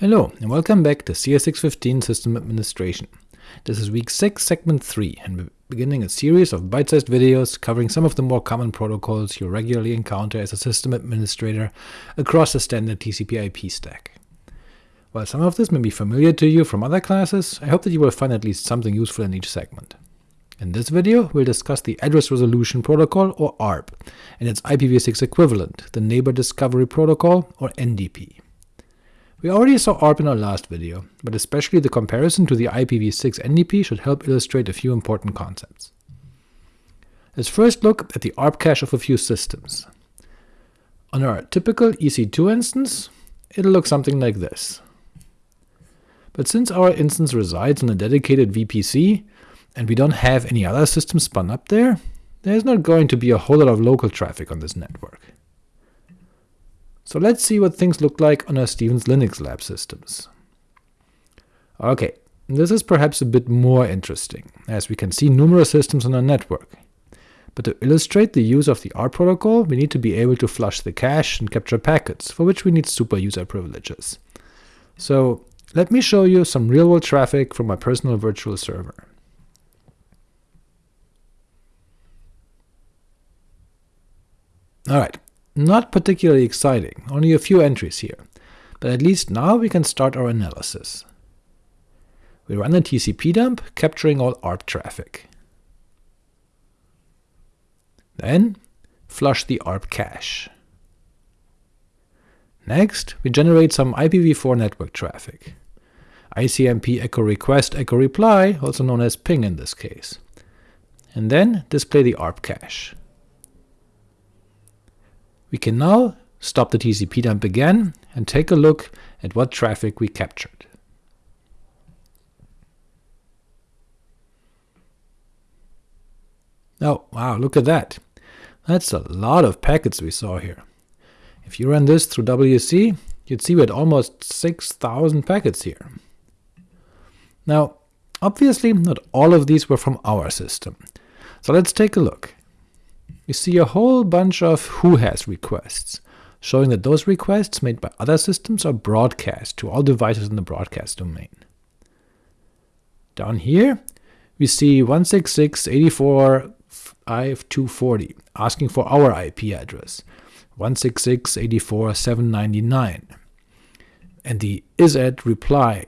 Hello, and welcome back to CS615 System Administration. This is week 6, segment 3, and we're beginning a series of bite-sized videos covering some of the more common protocols you regularly encounter as a system administrator across the standard TCP IP stack. While some of this may be familiar to you from other classes, I hope that you will find at least something useful in each segment. In this video, we'll discuss the Address Resolution Protocol, or ARP, and its IPv6 equivalent, the Neighbor Discovery Protocol, or NDP. We already saw ARP in our last video, but especially the comparison to the IPv6 NDP should help illustrate a few important concepts. Let's first look at the ARP cache of a few systems. On our typical EC2 instance, it'll look something like this. But since our instance resides on a dedicated VPC, and we don't have any other systems spun up there, there's not going to be a whole lot of local traffic on this network. So let's see what things look like on our Stevens Linux lab systems. Ok, this is perhaps a bit more interesting, as we can see numerous systems on our network. But to illustrate the use of the ARP protocol, we need to be able to flush the cache and capture packets, for which we need super user privileges. So let me show you some real-world traffic from my personal virtual server. Alright, not particularly exciting, only a few entries here, but at least now we can start our analysis. We run a TCP dump, capturing all ARP traffic. Then flush the ARP cache. Next, we generate some IPv4 network traffic. ICMP echo request echo reply, also known as ping in this case. And then display the ARP cache. We can now stop the TCP dump again and take a look at what traffic we captured. Oh, wow, look at that. That's a lot of packets we saw here. If you run this through WC, you'd see we had almost 6,000 packets here. Now, obviously not all of these were from our system, so let's take a look we see a whole bunch of who has requests, showing that those requests made by other systems are broadcast to all devices in the broadcast domain. Down here, we see 166.84.5240 asking for our IP address, 166.84.799, and the is-at reply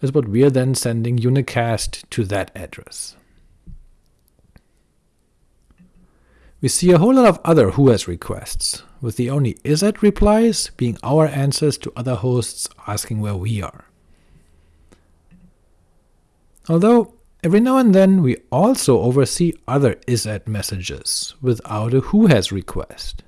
is what we are then sending unicast to that address. We see a whole lot of other who has requests, with the only is-at replies being our answers to other hosts asking where we are. Although, every now and then we also oversee other is-at messages without a who has request.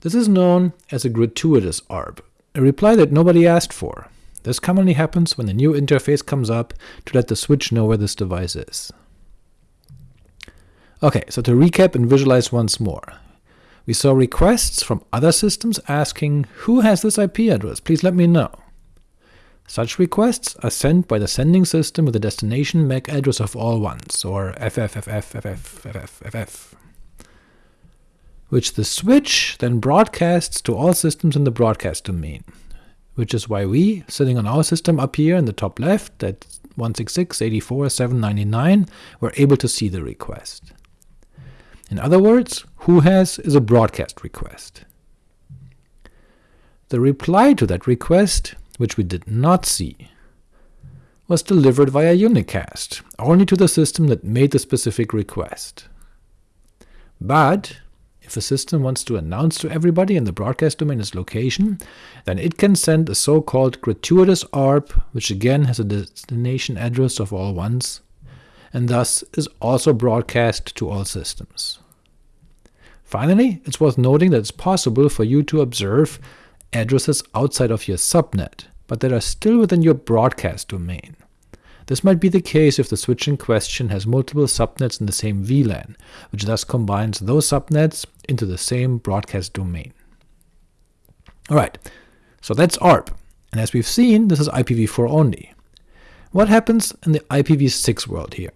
This is known as a gratuitous ARP, a reply that nobody asked for. This commonly happens when a new interface comes up to let the switch know where this device is. Ok, so to recap and visualize once more. We saw requests from other systems asking, who has this IP address, please let me know. Such requests are sent by the sending system with the destination MAC address of all ones, or FFFFFFFFF, which the switch then broadcasts to all systems in the broadcast domain, which is why we, sitting on our system up here in the top left at 166.84.799, were able to see the request. In other words, who has is a broadcast request. The reply to that request, which we did not see, was delivered via unicast, only to the system that made the specific request. But if a system wants to announce to everybody in the broadcast domain its location, then it can send a so-called gratuitous ARP, which again has a destination address of all ones, and thus is also broadcast to all systems. Finally, it's worth noting that it's possible for you to observe addresses outside of your subnet, but that are still within your broadcast domain. This might be the case if the switch in question has multiple subnets in the same VLAN, which thus combines those subnets into the same broadcast domain. Alright, so that's ARP, and as we've seen, this is IPv4 only. What happens in the IPv6 world here?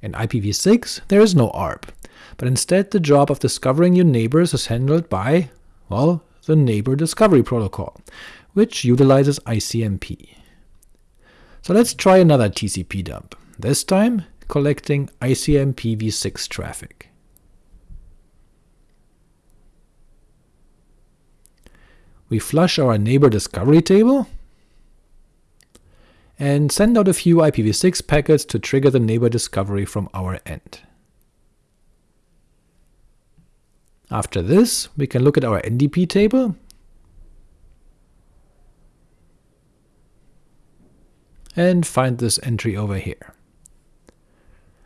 In IPv6, there is no ARP, but instead the job of discovering your neighbors is handled by, well, the Neighbor Discovery Protocol, which utilizes ICMP. So let's try another TCP dump, this time collecting ICMP v6 traffic. We flush our neighbor discovery table, and send out a few IPv6 packets to trigger the neighbor discovery from our end. After this, we can look at our NDP table and find this entry over here.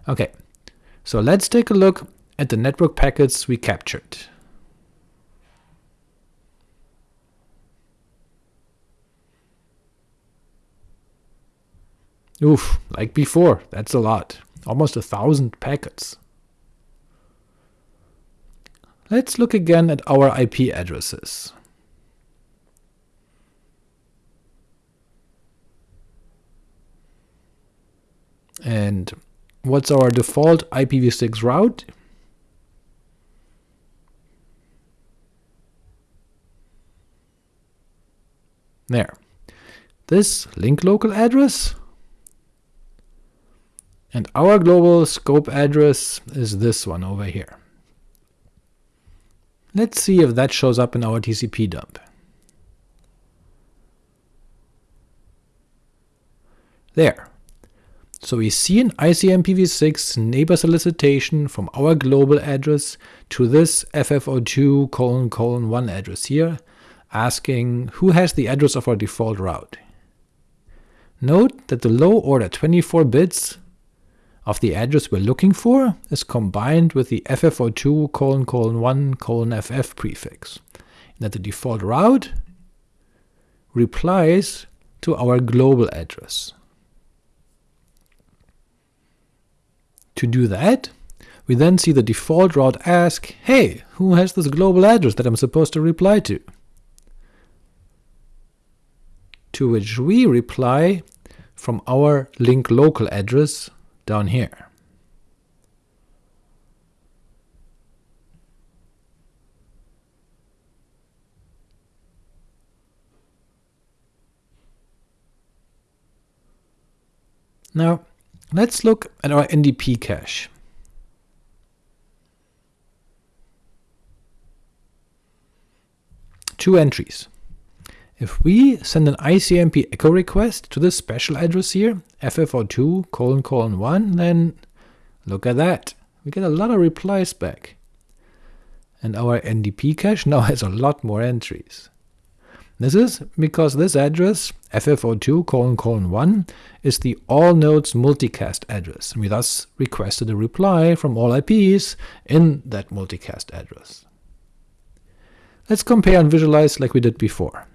Ok, so let's take a look at the network packets we captured. Oof, like before, that's a lot. Almost a thousand packets. Let's look again at our IP addresses. And what's our default IPv6 route? There. This link local address and our global scope address is this one over here. Let's see if that shows up in our TCP dump. There. So we see an ICMPv6 neighbor solicitation from our global address to this FF02 colon colon 1 address here, asking who has the address of our default route. Note that the low order 24 bits of the address we're looking for is combined with the FF02 colon colon 1 colon FF prefix, and that the default route replies to our global address. To do that, we then see the default route ask, hey, who has this global address that I'm supposed to reply to? To which we reply from our link local address down here. Now, let's look at our NDP cache. Two entries. If we send an ICMP echo request to this special address here, FF02 colon colon 1, then look at that, we get a lot of replies back. And our NDP cache now has a lot more entries. This is because this address, FF02 colon colon 1, is the all nodes multicast address, and we thus requested a reply from all IPs in that multicast address. Let's compare and visualize like we did before.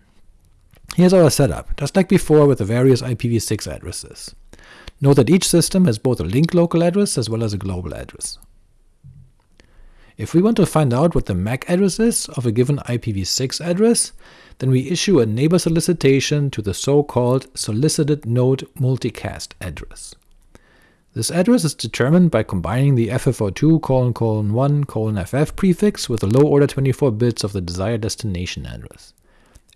Here's our setup, just like before with the various IPv6 addresses. Note that each system has both a link local address as well as a global address. If we want to find out what the MAC address is of a given IPv6 address, then we issue a neighbor solicitation to the so-called solicited node multicast address. This address is determined by combining the FF02 colon colon 1 colon FF prefix with the low order 24 bits of the desired destination address.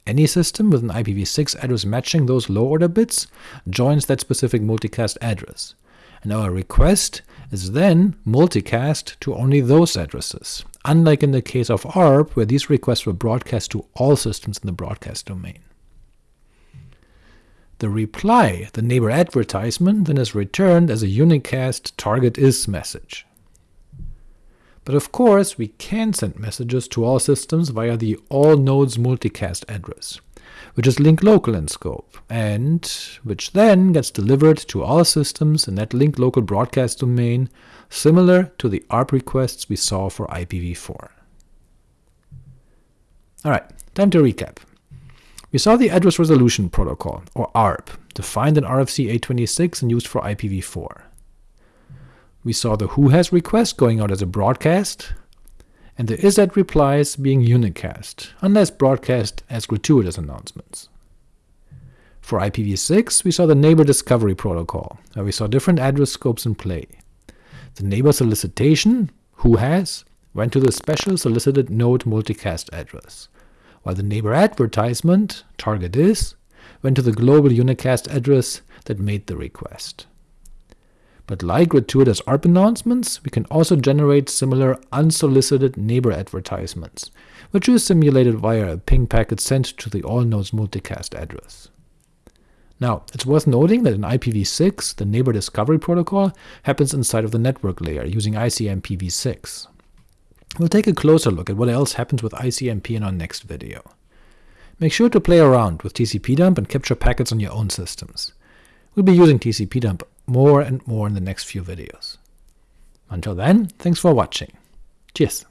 Any system with an IPv6 address matching those low-order bits joins that specific multicast address, and our request is then multicast to only those addresses, unlike in the case of ARP, where these requests were broadcast to all systems in the broadcast domain. The reply, the neighbor advertisement, then is returned as a unicast target is message. But of course, we can send messages to all systems via the all nodes multicast address, which is link local in scope, and which then gets delivered to all systems in that link local broadcast domain, similar to the ARP requests we saw for IPv4. Alright, time to recap. We saw the Address Resolution Protocol, or ARP, defined in RFC 826 and used for IPv4 we saw the who has request going out as a broadcast, and the is-at replies being unicast, unless broadcast as gratuitous announcements. For IPv6, we saw the neighbor discovery protocol, where we saw different address scopes in play. The neighbor solicitation, who has, went to the special solicited node multicast address, while the neighbor advertisement, target is, went to the global unicast address that made the request. But like gratuitous ARP announcements, we can also generate similar unsolicited neighbor advertisements, which is simulated via a ping packet sent to the all-nodes multicast address. Now, it's worth noting that in IPv6, the neighbor discovery protocol happens inside of the network layer using ICMPv6. We'll take a closer look at what else happens with ICMP in our next video. Make sure to play around with tcpdump and capture packets on your own systems. We'll be using tcpdump more and more in the next few videos. Until then, thanks for watching. Cheers!